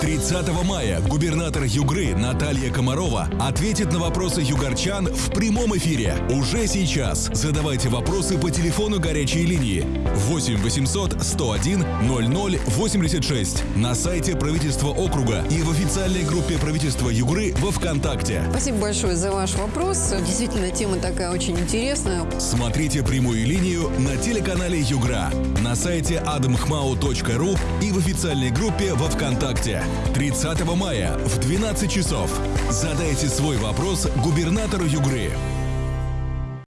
30 мая губернатор Югры Наталья Комарова ответит на вопросы югорчан в прямом эфире. Уже сейчас задавайте вопросы по телефону горячей линии 8 800 101 00 86 на сайте правительства округа и в официальной группе правительства Югры во ВКонтакте. Спасибо большое за ваш вопрос. Действительно, тема такая очень интересная. Смотрите прямую линию на телеканале Югра, на сайте adamhmau.ru и в официальной группе во ВКонтакте. 30 мая в 12 часов. Задайте свой вопрос губернатору Югры.